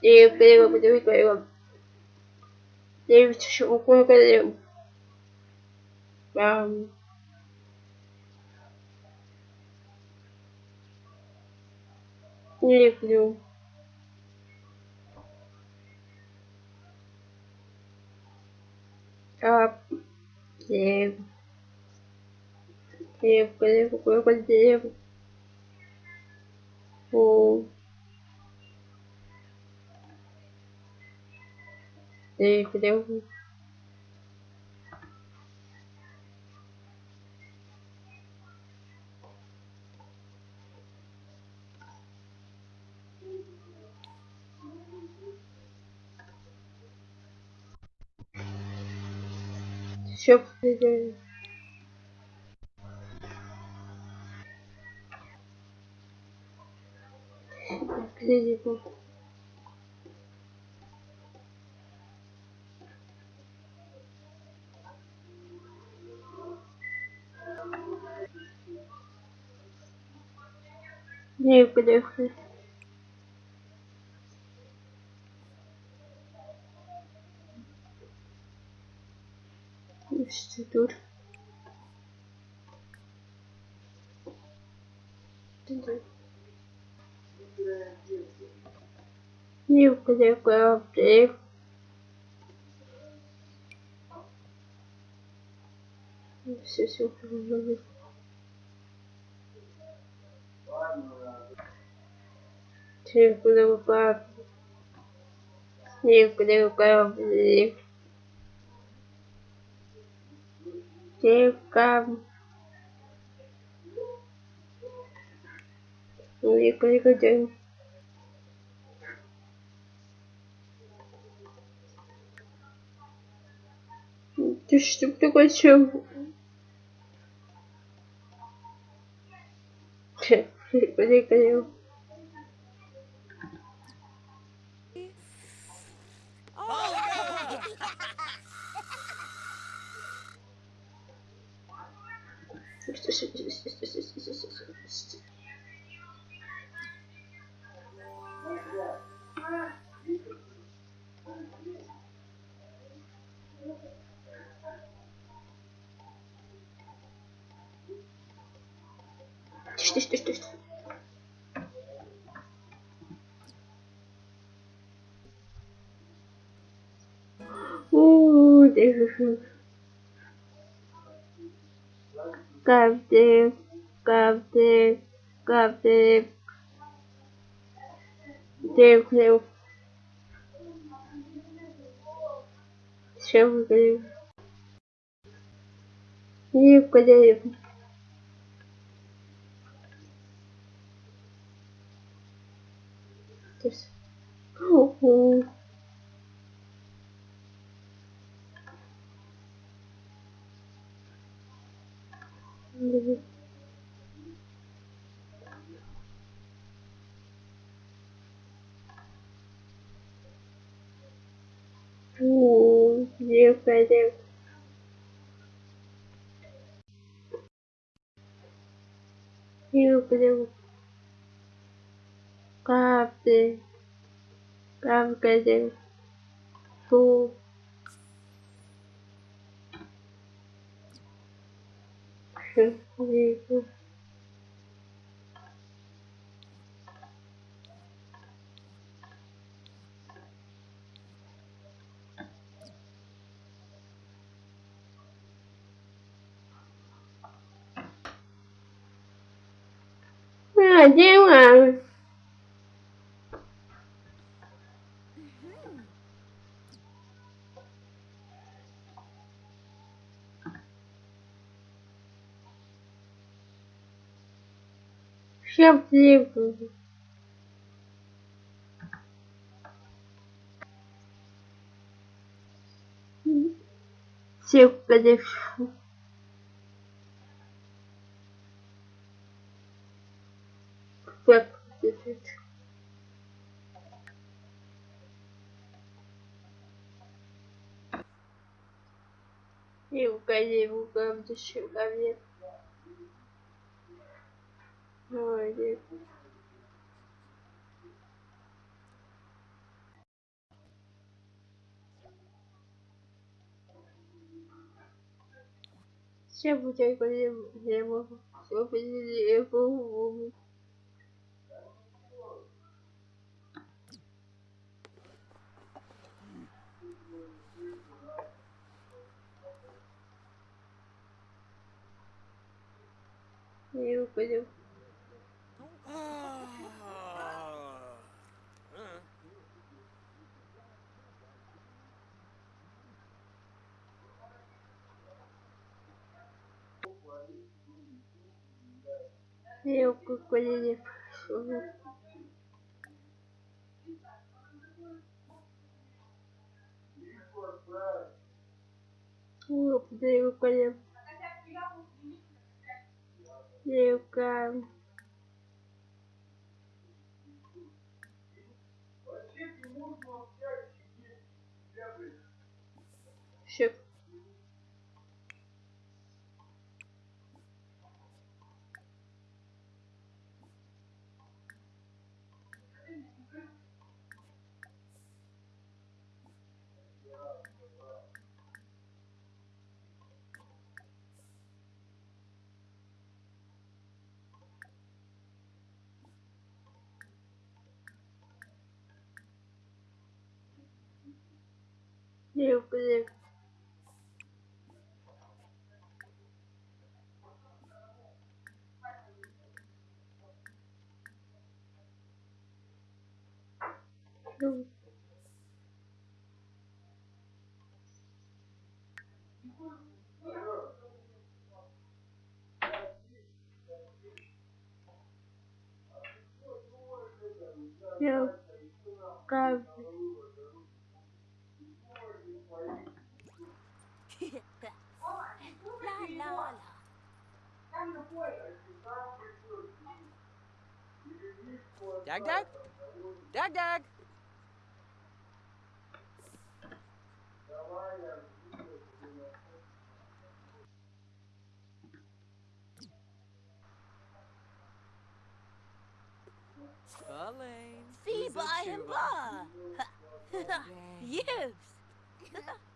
Deus, Deus, Deus, eu com o corpo Deus. Um, Livro. Ah, devo. Devo, devo, devo, devo. Oh. Devo Deixa eu fazer. Acredito. Poder fazer. Instituto. Entendi. E eu poder colocar Kali kerja Düştüm de kaçıyorum. Böyle kaçıyorum. Düş düş düş düş. Uuu, düşüş. Kaptım, kaptım, kaptım. Dev, dev. Çabuk dev. İyi kadar. This. Oh. Mm-hmm. Ooh, yeah, better. You better. Captain. Captain. Fool. Счастливый. Всех подышу. Как подышу. И угодил в городе человек. Молодец. Ще Молодец. Все путей его, все путей его. Eu, eu, упаду. Не упаду не пошел. Не Не упаду. Ну, Я как Dag dag? Dag dag! Falling. See by and ba! Yes!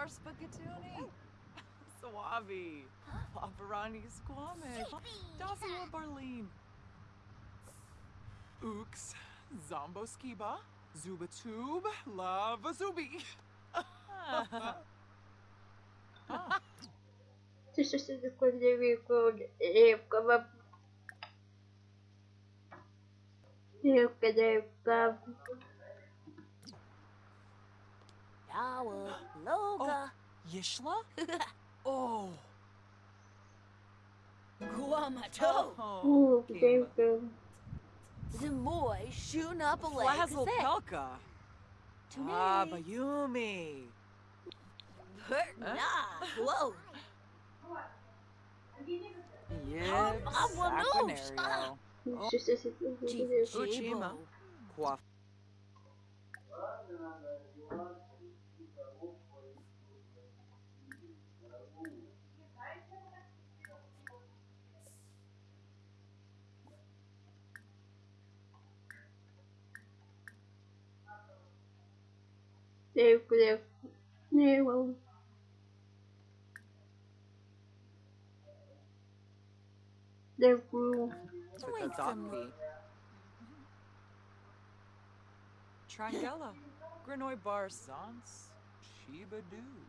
Swarspagatuni. Suave. Paparani Squamish. Dosua Barleen. Ooks. Zombo Skiba. Zuba Tube. Lava Zubi. Ты что ты такой невеликий репка вам? Репка, репка. Yawa, Loga. Oh, Yishla? oh. Guamato. Oh, game film. Zamoy, Shunapale, Flazzle Pelka. Ah, Bayumi. Perna, whoa. Yes, Aquanario. Uchima. Quaff. live, live, live. They rule. With the dot V. Triangela. Grenoy Barzance. Shibadoo.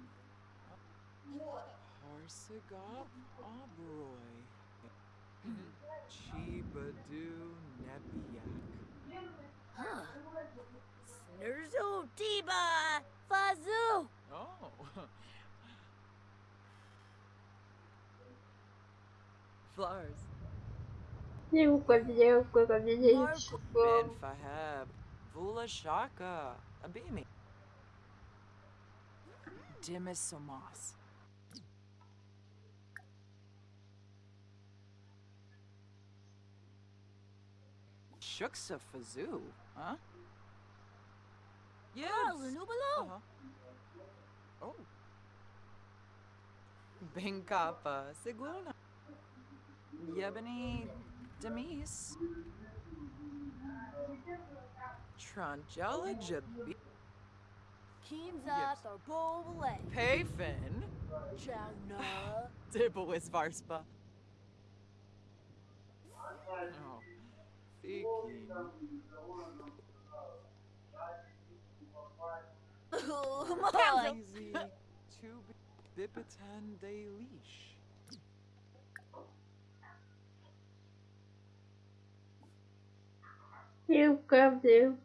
Horsigoth Obroy. Chibadoo Nebiak. Snurzo Tiba! Fazoo. Oh. Flowers. Репка, репка, ко мне не Марку. ничего. Ben Faheb. Vula Shaka. Abimi. Dimis Somas. Shuksa Fazoo, huh? Yes. Nubalo. Uh-huh. Oh. Bengkapa, Seguna, Yebani, Demis, Trangela, Jabi, Kinza, Thorbole, Payfin, Chagna, Dibowis, Varspa. Oh, Fiki. Easy to be de leash. You grab do.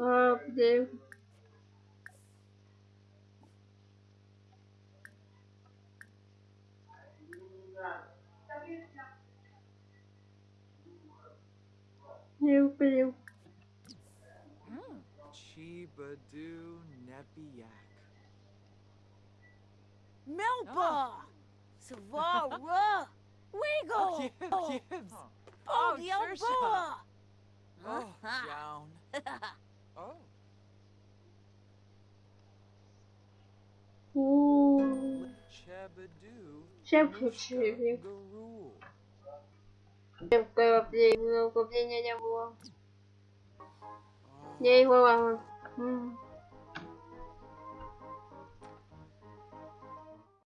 Up do. Yeah. Nope. Chibadoo Nepiak. Melba! Savara! Wiggle! Oh, yes. Oh, the old boa! Oh, down. oh. Ooh. Chabadoo. Chabadoo. Какое ну, вопление, не было. Не его вам.